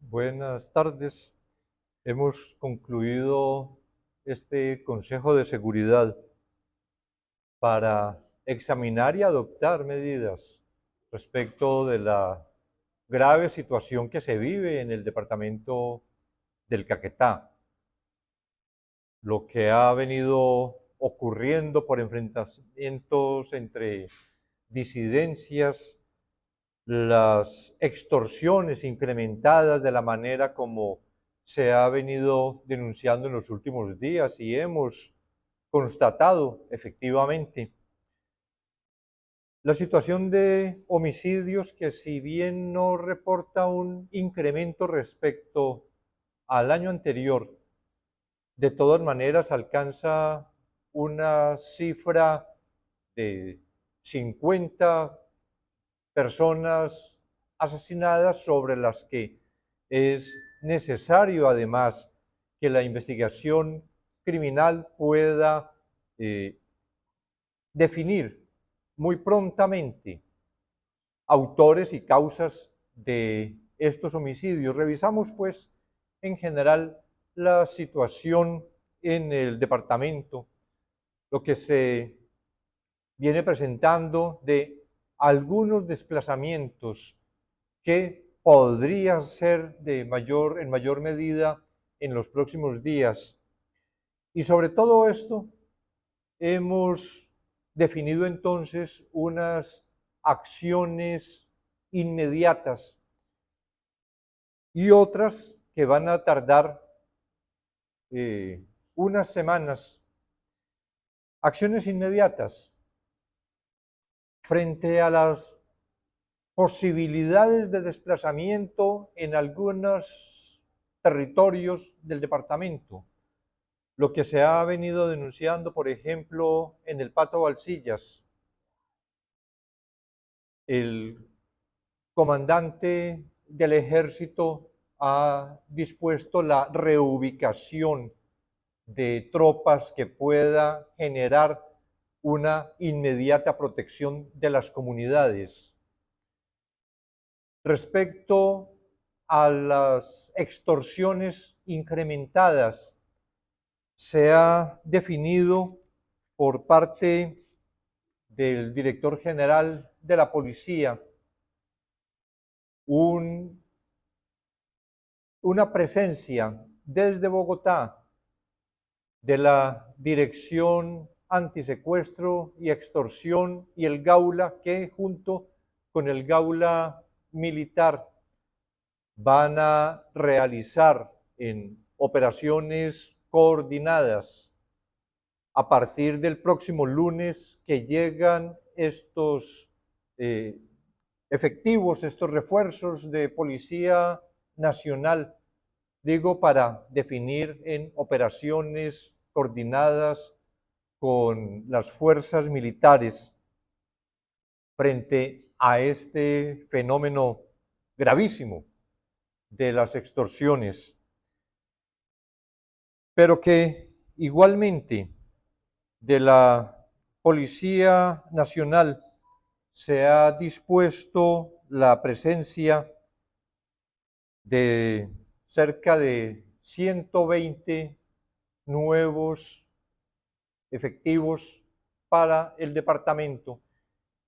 Buenas tardes. Hemos concluido este Consejo de Seguridad para examinar y adoptar medidas respecto de la grave situación que se vive en el departamento del Caquetá. Lo que ha venido ocurriendo por enfrentamientos entre disidencias, las extorsiones incrementadas de la manera como se ha venido denunciando en los últimos días y hemos constatado efectivamente. La situación de homicidios que si bien no reporta un incremento respecto al año anterior, de todas maneras alcanza una cifra de 50 personas asesinadas sobre las que es necesario además que la investigación criminal pueda eh, definir muy prontamente autores y causas de estos homicidios. Revisamos pues en general la situación en el departamento, lo que se viene presentando de algunos desplazamientos que podrían ser de mayor, en mayor medida en los próximos días. Y sobre todo esto, hemos definido entonces unas acciones inmediatas y otras que van a tardar eh, unas semanas. Acciones inmediatas frente a las posibilidades de desplazamiento en algunos territorios del departamento lo que se ha venido denunciando, por ejemplo, en el Pato Balsillas. El comandante del ejército ha dispuesto la reubicación de tropas que pueda generar una inmediata protección de las comunidades. Respecto a las extorsiones incrementadas se ha definido por parte del director general de la policía una presencia desde Bogotá de la Dirección Antisecuestro y Extorsión y el Gaula que junto con el Gaula Militar van a realizar en operaciones coordinadas a partir del próximo lunes que llegan estos eh, efectivos, estos refuerzos de Policía Nacional, digo, para definir en operaciones coordinadas con las fuerzas militares frente a este fenómeno gravísimo de las extorsiones pero que igualmente de la Policía Nacional se ha dispuesto la presencia de cerca de 120 nuevos efectivos para el departamento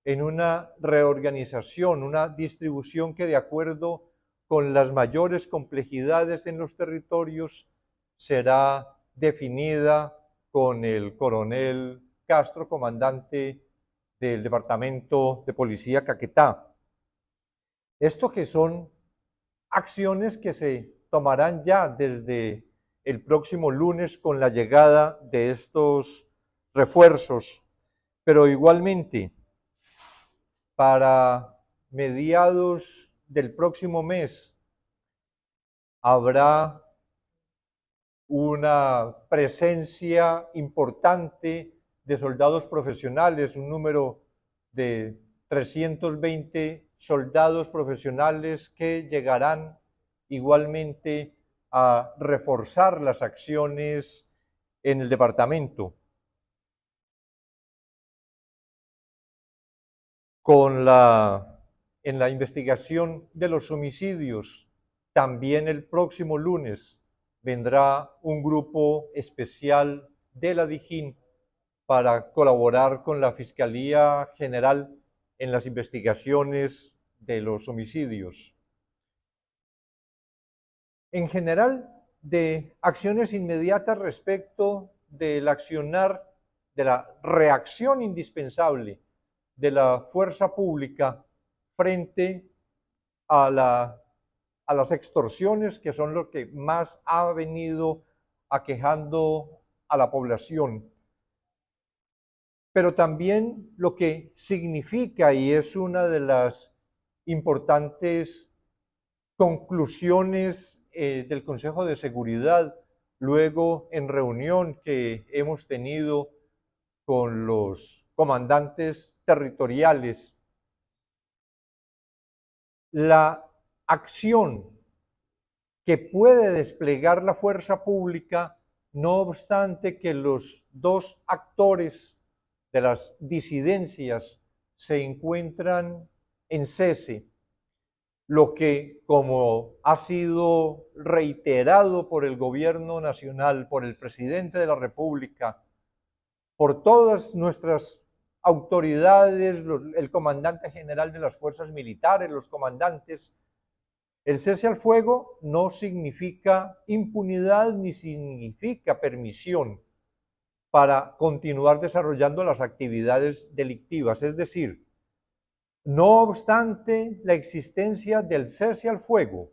en una reorganización, una distribución que de acuerdo con las mayores complejidades en los territorios será definida con el coronel Castro, comandante del Departamento de Policía Caquetá. Esto que son acciones que se tomarán ya desde el próximo lunes con la llegada de estos refuerzos, pero igualmente para mediados del próximo mes habrá una presencia importante de soldados profesionales, un número de 320 soldados profesionales que llegarán igualmente a reforzar las acciones en el departamento. Con la en la investigación de los homicidios, también el próximo lunes vendrá un grupo especial de la DIJÍN para colaborar con la Fiscalía General en las investigaciones de los homicidios. En general, de acciones inmediatas respecto del accionar, de la reacción indispensable de la fuerza pública frente a, la, a las extorsiones que son lo que más ha venido aquejando a la población. Pero también lo que significa, y es una de las importantes conclusiones eh, del Consejo de Seguridad, luego en reunión que hemos tenido con los comandantes territoriales. La acción que puede desplegar la fuerza pública, no obstante que los dos actores de las disidencias se encuentran en cese, lo que, como ha sido reiterado por el gobierno nacional, por el presidente de la República, por todas nuestras autoridades, el comandante general de las fuerzas militares, los comandantes. El cese al fuego no significa impunidad ni significa permisión para continuar desarrollando las actividades delictivas. Es decir, no obstante la existencia del cese al fuego,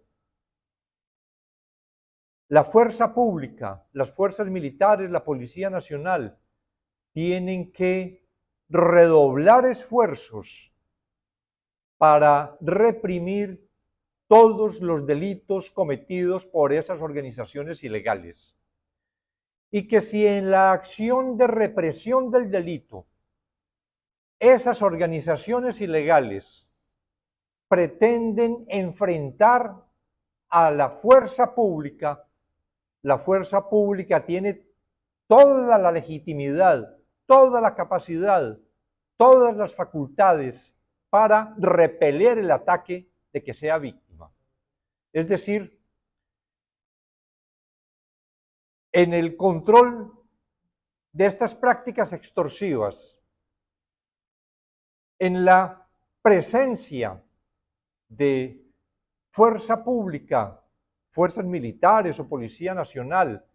la fuerza pública, las fuerzas militares, la Policía Nacional, tienen que redoblar esfuerzos para reprimir todos los delitos cometidos por esas organizaciones ilegales. Y que si en la acción de represión del delito esas organizaciones ilegales pretenden enfrentar a la fuerza pública, la fuerza pública tiene toda la legitimidad toda la capacidad, todas las facultades para repeler el ataque de que sea víctima. Es decir, en el control de estas prácticas extorsivas, en la presencia de fuerza pública, fuerzas militares o policía nacional,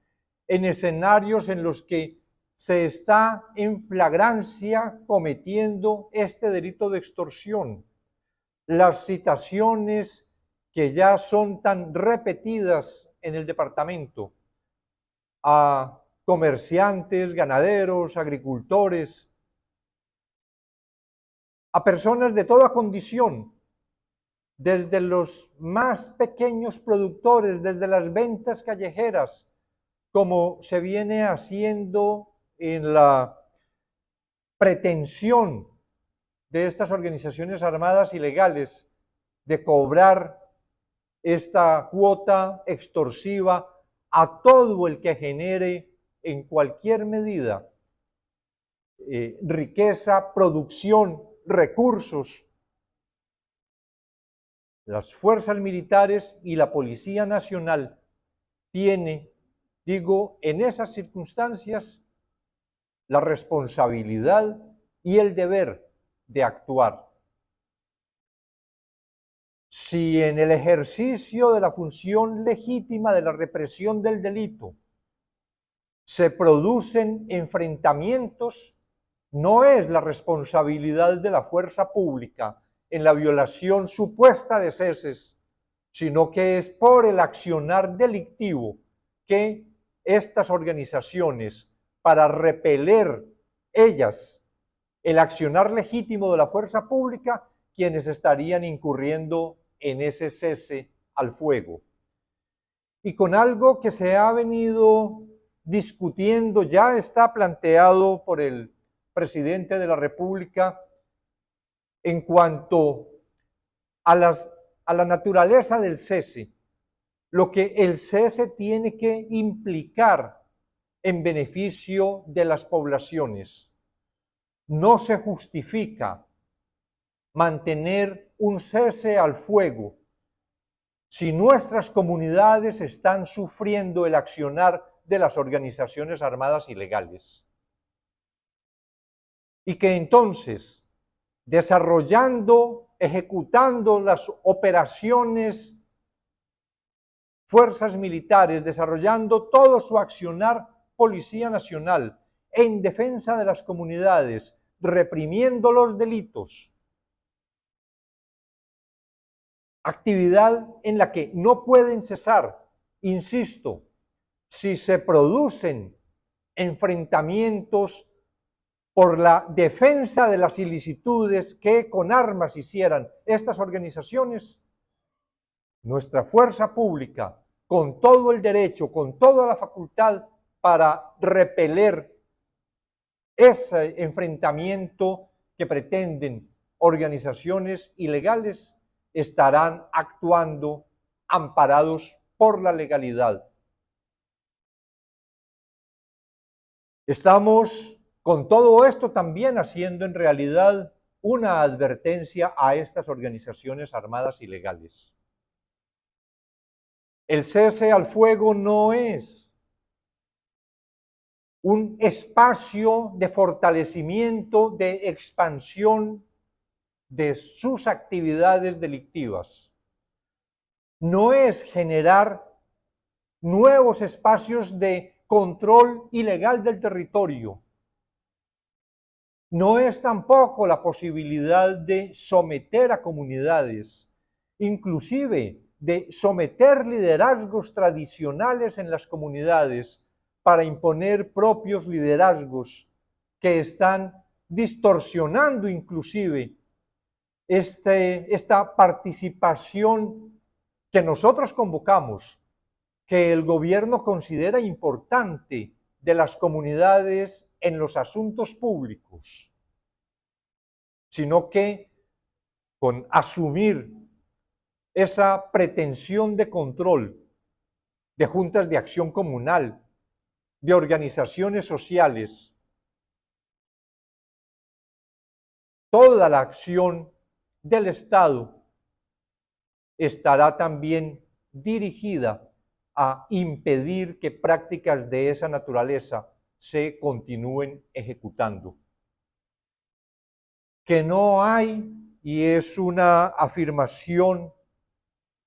en escenarios en los que se está en flagrancia cometiendo este delito de extorsión. Las citaciones que ya son tan repetidas en el departamento a comerciantes, ganaderos, agricultores, a personas de toda condición, desde los más pequeños productores, desde las ventas callejeras, como se viene haciendo en la pretensión de estas organizaciones armadas ilegales de cobrar esta cuota extorsiva a todo el que genere en cualquier medida eh, riqueza, producción, recursos. Las fuerzas militares y la Policía Nacional tiene, digo, en esas circunstancias la responsabilidad y el deber de actuar. Si en el ejercicio de la función legítima de la represión del delito se producen enfrentamientos, no es la responsabilidad de la fuerza pública en la violación supuesta de ceses, sino que es por el accionar delictivo que estas organizaciones para repeler ellas el accionar legítimo de la fuerza pública, quienes estarían incurriendo en ese cese al fuego. Y con algo que se ha venido discutiendo, ya está planteado por el presidente de la República en cuanto a, a la naturaleza del cese, lo que el cese tiene que implicar en beneficio de las poblaciones. No se justifica mantener un cese al fuego si nuestras comunidades están sufriendo el accionar de las organizaciones armadas ilegales. Y que entonces, desarrollando, ejecutando las operaciones, fuerzas militares, desarrollando todo su accionar Policía Nacional en defensa de las comunidades, reprimiendo los delitos, actividad en la que no pueden cesar, insisto, si se producen enfrentamientos por la defensa de las ilicitudes que con armas hicieran estas organizaciones, nuestra fuerza pública, con todo el derecho, con toda la facultad para repeler ese enfrentamiento que pretenden organizaciones ilegales, estarán actuando amparados por la legalidad. Estamos con todo esto también haciendo en realidad una advertencia a estas organizaciones armadas ilegales. El cese al fuego no es un espacio de fortalecimiento, de expansión de sus actividades delictivas. No es generar nuevos espacios de control ilegal del territorio. No es tampoco la posibilidad de someter a comunidades, inclusive de someter liderazgos tradicionales en las comunidades para imponer propios liderazgos que están distorsionando inclusive este, esta participación que nosotros convocamos, que el gobierno considera importante de las comunidades en los asuntos públicos, sino que con asumir esa pretensión de control de juntas de acción comunal, de organizaciones sociales, toda la acción del Estado estará también dirigida a impedir que prácticas de esa naturaleza se continúen ejecutando. Que no hay, y es una afirmación,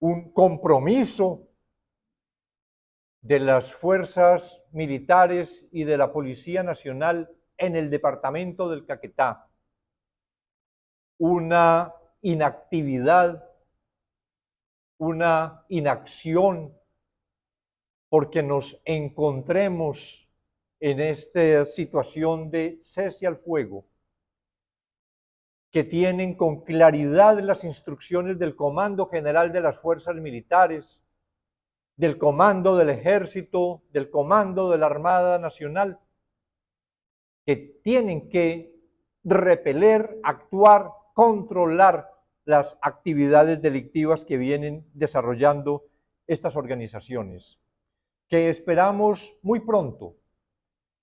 un compromiso de las fuerzas militares y de la Policía Nacional en el departamento del Caquetá, una inactividad, una inacción, porque nos encontremos en esta situación de cese al fuego, que tienen con claridad las instrucciones del Comando General de las Fuerzas Militares, del Comando del Ejército, del Comando de la Armada Nacional, que tienen que repeler, actuar, controlar las actividades delictivas que vienen desarrollando estas organizaciones, que esperamos muy pronto.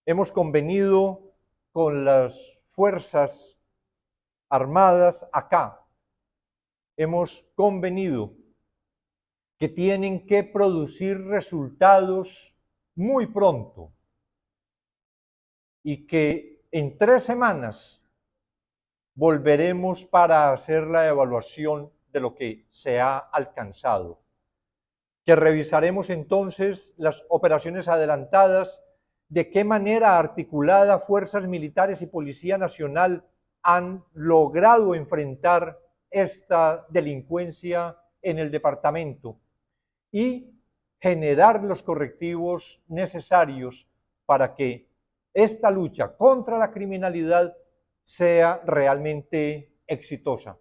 Hemos convenido con las fuerzas armadas acá, hemos convenido que tienen que producir resultados muy pronto y que en tres semanas volveremos para hacer la evaluación de lo que se ha alcanzado. Que revisaremos entonces las operaciones adelantadas, de qué manera articulada fuerzas militares y Policía Nacional han logrado enfrentar esta delincuencia en el departamento y generar los correctivos necesarios para que esta lucha contra la criminalidad sea realmente exitosa.